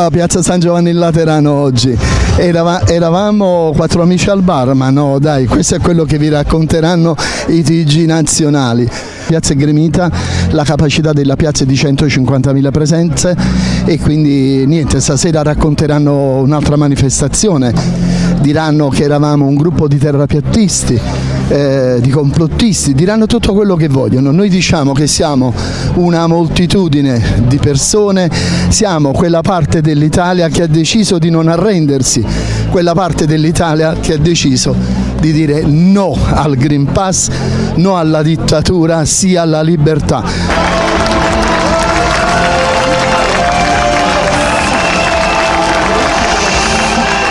Qua, Piazza San Giovanni in Laterano oggi. Erava- eravamo quattro amici al bar, ma no, dai, questo è quello che vi racconteranno i TG nazionali. Piazza è gremita, la capacità della piazza è di 150.000 presenze e quindi niente, stasera racconteranno un'altra manifestazione, diranno che eravamo un gruppo di terrapiattisti, eh, di complottisti, diranno tutto quello che vogliono. Noi diciamo che siamo una moltitudine di persone, siamo quella parte dell'Italia che ha deciso di non arrendersi, quella parte dell'Italia che ha deciso di dire no al Green Pass, no alla dittatura, sì alla libertà.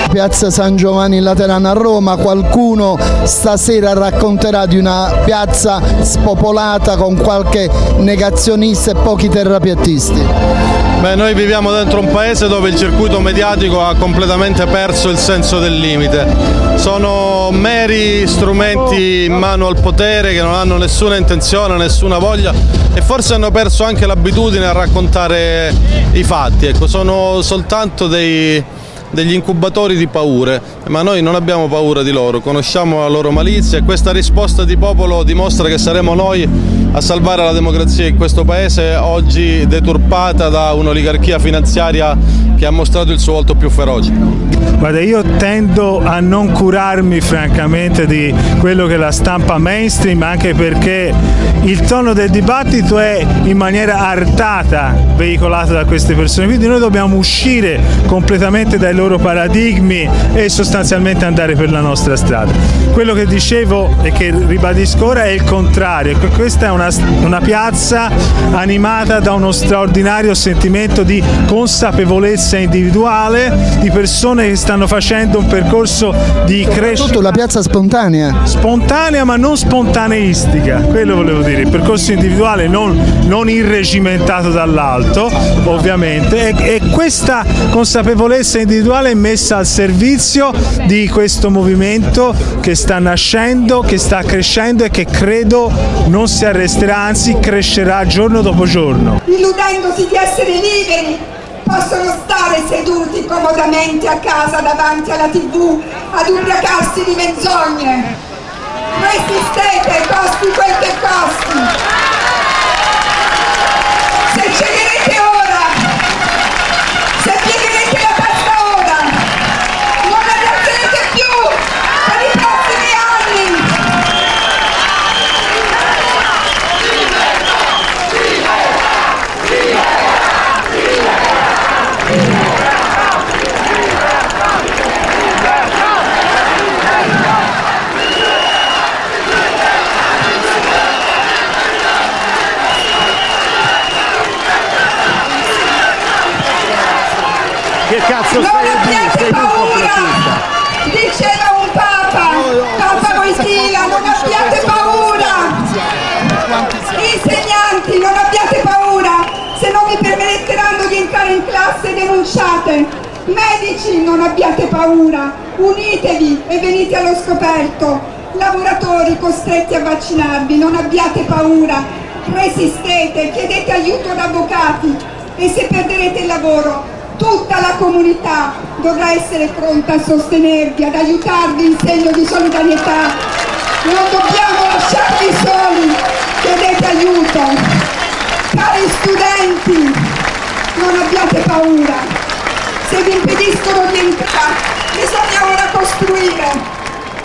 Piazza San Giovanni in Laterano a Roma, qualcuno stasera racconterà di una piazza spopolata con qualche negazionista e pochi terrapiattisti. Beh, noi viviamo dentro un paese dove il circuito mediatico ha completamente perso il senso del limite. Sono meri strumenti in mano al potere che non hanno nessuna intenzione, nessuna voglia e forse hanno perso anche l'abitudine a raccontare i fatti. Ecco, sono soltanto dei, degli incubatori di paure, ma noi non abbiamo paura di loro, conosciamo la loro malizia e questa risposta di popolo dimostra che saremo noi a salvare la democrazia in questo paese, oggi deturpata da un'oligarchia finanziaria che ha mostrato il suo volto più feroce. Guarda, io tendo a non curarmi francamente di quello che la stampa mainstream, anche perché il tono del dibattito è in maniera artata veicolato da queste persone, quindi noi dobbiamo uscire completamente dai loro paradigmi e sostanzialmente andare per la nostra strada. Quello che dicevo e che ribadisco ora è il contrario, che questa è una, una piazza animata da uno straordinario sentimento di consapevolezza individuale, di persone che stanno facendo un percorso di crescita. Soprattutto la piazza spontanea. Spontanea ma non spontaneistica, quello volevo dire, il percorso individuale non, non irregimentato dall'alto, ovviamente, e, e questa consapevolezza individuale è messa al servizio di questo movimento che sta nascendo, che sta crescendo e che credo non si arresterà, anzi crescerà giorno dopo giorno. illudendosi di essere liberi, possono stare seduti comodamente a casa davanti alla tv ad ubriacarsi di menzogne. Resistete, costi quel che costi. Che cazzo Non abbiate paura! Diceva un papa, Papa Wojtyla, non abbiate paura! Insegnanti, non abbiate paura! Se non vi permetteranno di entrare in classe denunciate! Medici, non abbiate paura! Unitevi e venite allo scoperto! Lavoratori costretti a vaccinarvi, non abbiate paura! Resistete, chiedete aiuto ad avvocati e se perderete il lavoro tutta comunità dovrà essere pronta a sostenervi, ad aiutarvi in segno di solidarietà. Non dobbiamo lasciarvi soli, chiedete aiuto. Cari studenti, non abbiate paura. Se vi impediscono di entrare, bisogna ora costruire,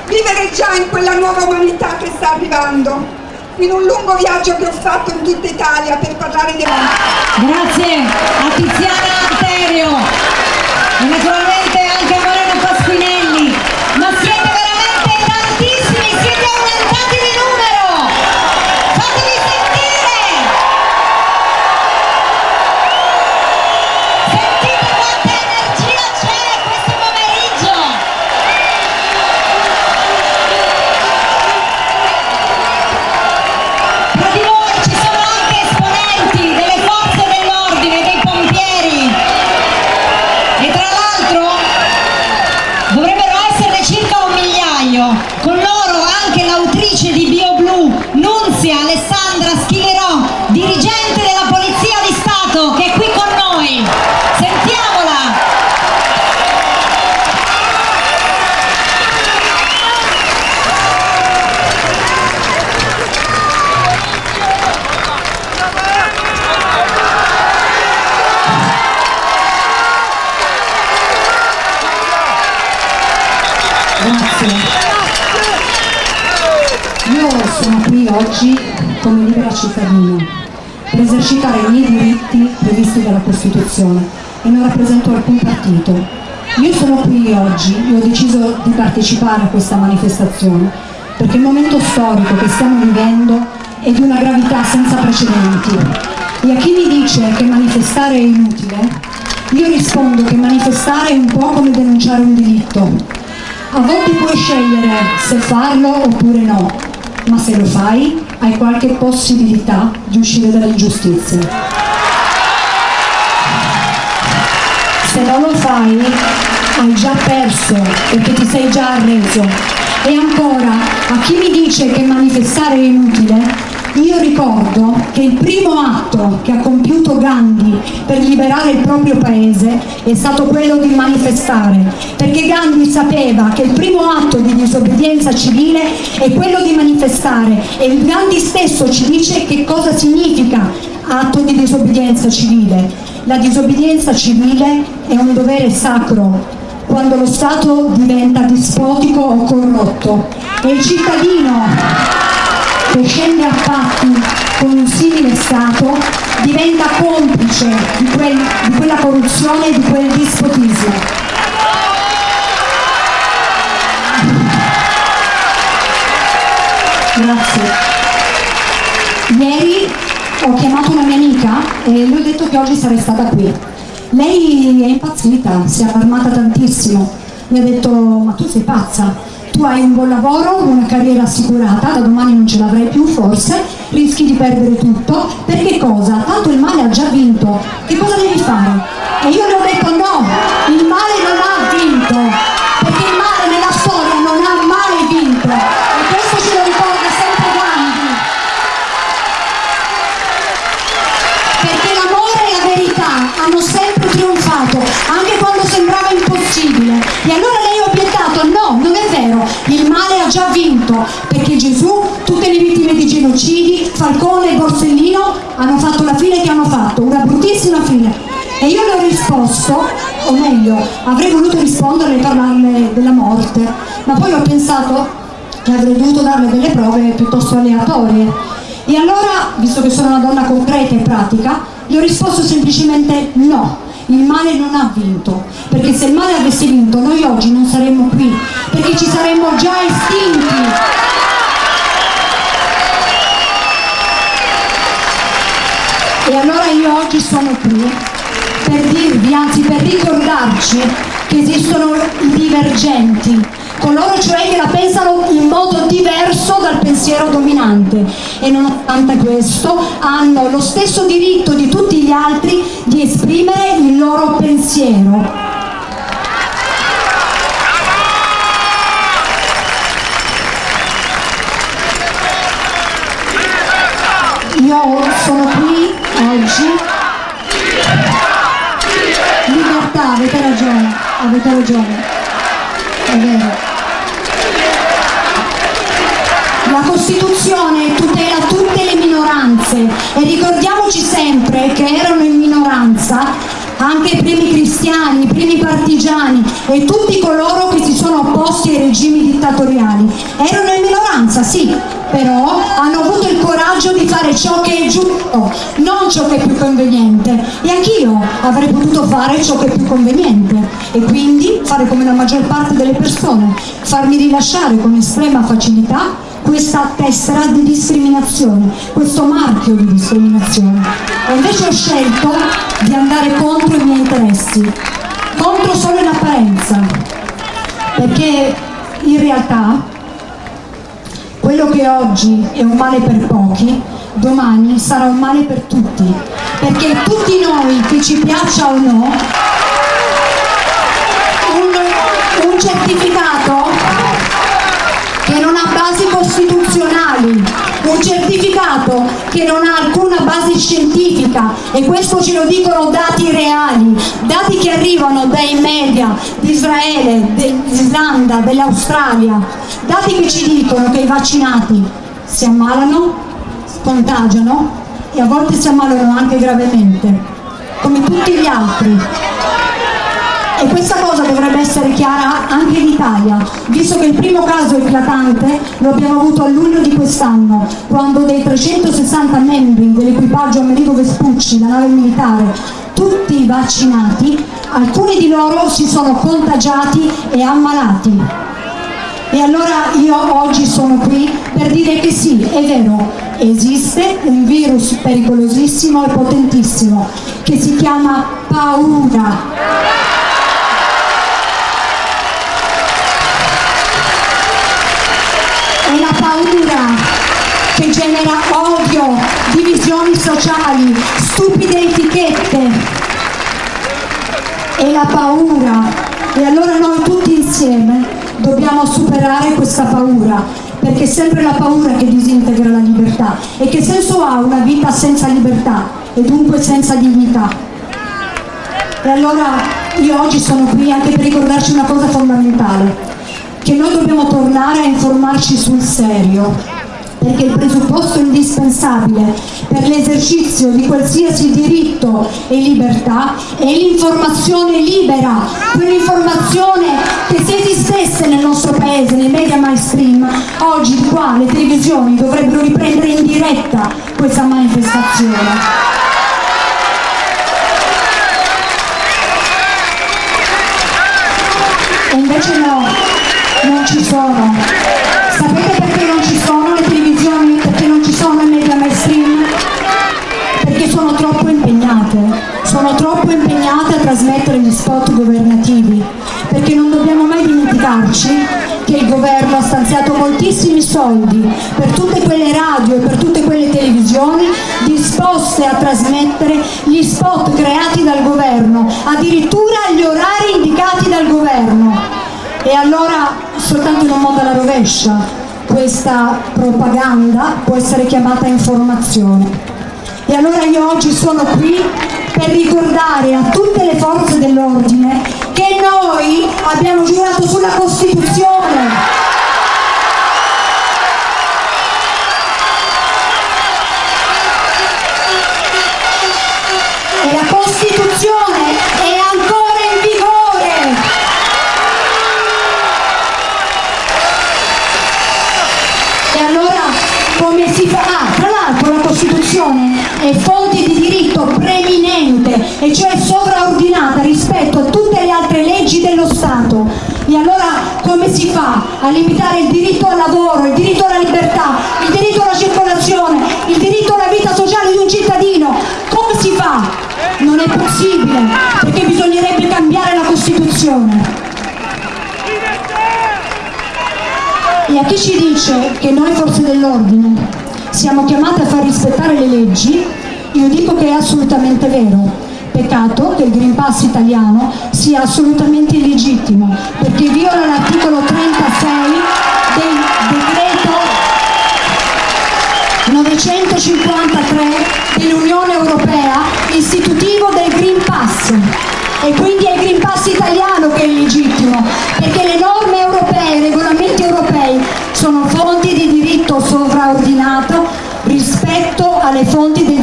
vivere già in quella nuova umanità che sta arrivando. In un lungo viaggio che ho fatto in tutta Italia per parlare di me. Grazie a Tiziana Alterio naturalmente Io sono qui oggi come libera cittadina per esercitare i miei diritti previsti dalla Costituzione e non rappresento alcun partito. Io sono qui oggi e ho deciso di partecipare a questa manifestazione perché il momento storico che stiamo vivendo è di una gravità senza precedenti. E a chi mi dice che manifestare è inutile, io rispondo che manifestare è un po' come denunciare un diritto. A volte puoi scegliere se farlo oppure no, ma se lo fai hai qualche possibilità di uscire dall'ingiustizia. Se non lo fai hai già perso perché ti sei già arreso. E ancora, a chi mi dice che manifestare è inutile, io ricordo che il primo atto che ha compiuto Gandhi per liberare il proprio paese è stato quello di manifestare, perché Gandhi sapeva che il primo atto di disobbedienza civile è quello di manifestare e Gandhi stesso ci dice che cosa significa atto di disobbedienza civile. La disobbedienza civile è un dovere sacro quando lo Stato diventa dispotico o corrotto e il cittadino che scende a patti con un simile Stato diventa complice di, quel, di quella corruzione e di quel dispotismo. Grazie. Ieri ho chiamato una mia amica e le ho detto che oggi sarei stata qui. Lei è impazzita, si è allarmata tantissimo. Mi ha detto, ma tu sei pazza, tu hai un buon lavoro, una carriera assicurata, da domani non ce l'avrai più forse, rischi di perdere tutto, perché cosa? Tanto il male ha già vinto, che cosa devi fare? E io le ho detto no, il male non ha vinto, perché il male nella storia non ha mai vinto, e questo ce lo ricorda sempre Gandhi. Perché l'amore e la verità hanno sempre trionfato, anche quando sembrava impossibile. E allora ha già vinto, perché Gesù, tutte le vittime di genocidi, Falcone e Borsellino hanno fatto la fine che hanno fatto, una bruttissima fine. E io le ho risposto, o meglio, avrei voluto risponderle e parlarle della morte, ma poi ho pensato che avrei dovuto darle delle prove piuttosto aleatorie. E allora, visto che sono una donna concreta e pratica, le ho risposto semplicemente no, il male non ha vinto, perché se il male avesse vinto noi oggi non saremmo qui, perché ci saremmo già estinti. E allora io oggi sono qui per dirvi, anzi per ricordarci che esistono i divergenti, coloro cioè che la pensano in modo diverso dal pensiero dominante e nonostante questo hanno lo stesso diritto di tutti gli altri di esprimere il loro pensiero. Io sono qui oggi. Libertà, avete ragione, avete ragione. È vero. La Costituzione e ricordiamoci sempre che erano in minoranza anche i primi cristiani, i primi partigiani e tutti coloro che si sono opposti ai regimi dittatoriali. Erano in minoranza, sì, però hanno avuto il coraggio di fare ciò che è giusto, non ciò che è più conveniente. E anch'io avrei potuto fare ciò che è più conveniente e quindi fare come la maggior parte delle persone, farmi rilasciare con estrema facilità questa tessera di discriminazione, questo marchio di discriminazione. E invece ho scelto di andare contro i miei interessi, contro solo in apparenza, perché in realtà quello che oggi è un male per pochi, domani sarà un male per tutti, perché tutti noi, che ci piaccia o no, un, un certificato che non ha basi costituzionali, un certificato che non ha alcuna base scientifica e questo ce lo dicono dati reali, dati che arrivano dai media di Israele, dell'Islanda, dell'Australia, dati che ci dicono che i vaccinati si ammalano, contagiano e a volte si ammalano anche gravemente, come tutti gli altri. E questa cosa dovrebbe essere chiara anche in Italia, visto che il primo caso eclatante lo abbiamo avuto a luglio di quest'anno, quando dei 360 membri dell'equipaggio Amerigo Vespucci, la nave militare, tutti vaccinati, alcuni di loro si sono contagiati e ammalati. E allora io oggi sono qui per dire che sì, è vero, esiste un virus pericolosissimo e potentissimo che si chiama paura. Genera odio, divisioni sociali, stupide etichette. È la paura. E allora noi tutti insieme dobbiamo superare questa paura, perché è sempre la paura che disintegra la libertà. E che senso ha una vita senza libertà e dunque senza dignità? E allora io oggi sono qui anche per ricordarci una cosa fondamentale, che noi dobbiamo tornare a informarci sul serio, perché il presupposto indispensabile per l'esercizio di qualsiasi diritto e libertà è l'informazione libera, quell'informazione che se esistesse nel nostro paese, nei media mainstream, oggi qua le televisioni dovrebbero riprendere in diretta questa manifestazione. E invece no, non ci sono. Sapete perché non ci sono le televisioni? Sono media mainstream? Perché sono troppo impegnate, sono troppo impegnate a trasmettere gli spot governativi, perché non dobbiamo mai dimenticarci che il governo ha stanziato moltissimi soldi per tutte quelle radio e per tutte quelle televisioni disposte a trasmettere gli spot creati dal governo, addirittura agli orari indicati dal governo. E allora soltanto in un modo alla rovescia questa propaganda può essere chiamata informazione. E allora io oggi sono qui per ricordare a tutte le forze dell'ordine che noi abbiamo giurato sulla Costituzione. A limitare il diritto al lavoro, il diritto alla libertà, il diritto alla circolazione, il diritto alla vita sociale di un cittadino? Come si fa? Non è possibile, perché bisognerebbe cambiare la Costituzione. E a chi ci dice che noi forze dell'ordine siamo chiamate a far rispettare le leggi, io dico che è assolutamente vero. Peccato che il Green Pass italiano sia assolutamente illegittimo, perché viola l'articolo 36 del decreto 953 dell'Unione Europea istitutivo del Green Pass. E quindi è il Green Pass italiano che è illegittimo, perché le norme europee, i regolamenti europei sono fonti di diritto sovraordinato rispetto alle fonti del.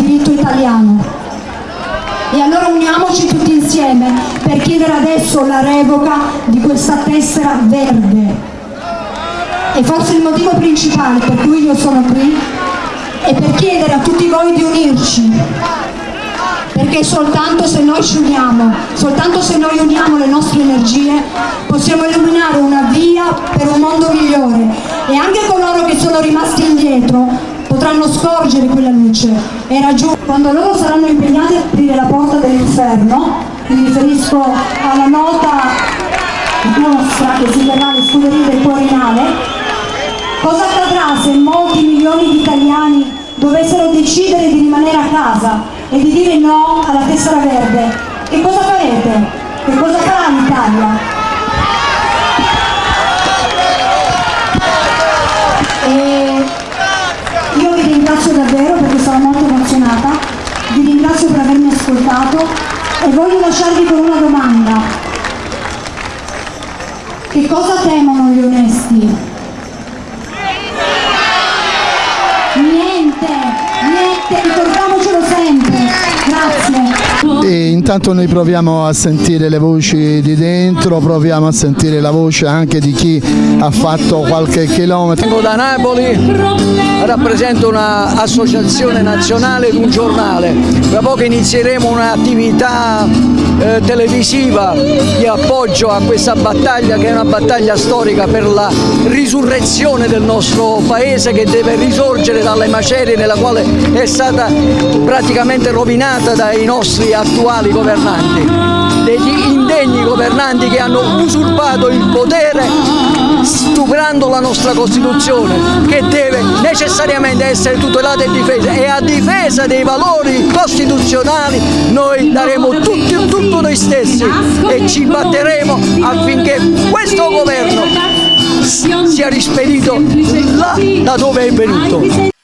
E allora uniamoci tutti insieme per chiedere adesso la revoca di questa tessera verde. E forse il motivo principale per cui io sono qui è per chiedere a tutti voi di unirci, perché soltanto se noi ci uniamo, soltanto se noi uniamo le nostre energie, possiamo illuminare una via per un mondo migliore e anche coloro che sono rimasti indietro potranno scorgere quella luce e raggiungere quando loro saranno impegnati a aprire la porta dell'inferno, mi riferisco alla nota mostra che si terrà alle scuderie del Quirinale, cosa accadrà se molti milioni di italiani dovessero decidere di rimanere a casa e di dire no alla tessera verde? Che cosa farete? Che cosa farà l'Italia? E io vi ringrazio davvero perché sono molto emozionata, vi ringrazio per avermi ascoltato e voglio lasciarvi con una domanda. Che cosa temono gli onesti? Niente, niente, ricordiamocelo sempre. Grazie. E intanto noi proviamo a sentire le voci di dentro, proviamo a sentire la voce anche di chi ha fatto qualche chilometro. Vengo da Napoli, rappresento un'associazione nazionale ed un giornale. Tra poco inizieremo un'attività eh, televisiva di appoggio a questa battaglia che è una battaglia storica per la risurrezione del nostro paese che deve risorgere dalle macerie nella quale è stata praticamente rovinata dai nostri attuali governanti, degli indegni governanti che hanno usurpato il potere stuprando la nostra Costituzione che deve necessariamente essere tutelata e difesa e a difesa dei valori costituzionali noi daremo tutti, tutto noi stessi e ci batteremo affinché questo governo sia rispedito là da dove è venuto.